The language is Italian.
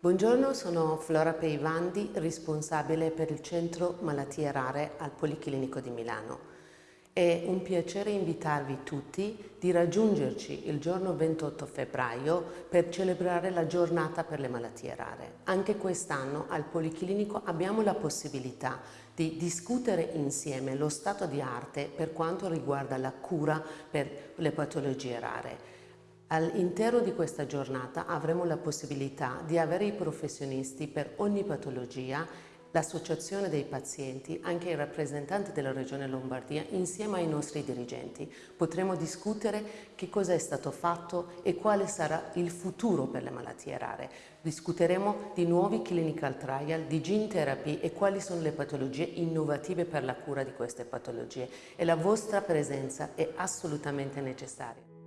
Buongiorno, sono Flora Peivandi, responsabile per il Centro Malattie Rare al Policlinico di Milano. È un piacere invitarvi tutti di raggiungerci il giorno 28 febbraio per celebrare la giornata per le malattie rare. Anche quest'anno al Policlinico abbiamo la possibilità di discutere insieme lo stato di arte per quanto riguarda la cura per le patologie rare. All'interno di questa giornata avremo la possibilità di avere i professionisti per ogni patologia, l'associazione dei pazienti, anche i rappresentanti della Regione Lombardia insieme ai nostri dirigenti. Potremo discutere che cosa è stato fatto e quale sarà il futuro per le malattie rare. Discuteremo di nuovi clinical trial, di gene therapy e quali sono le patologie innovative per la cura di queste patologie e la vostra presenza è assolutamente necessaria.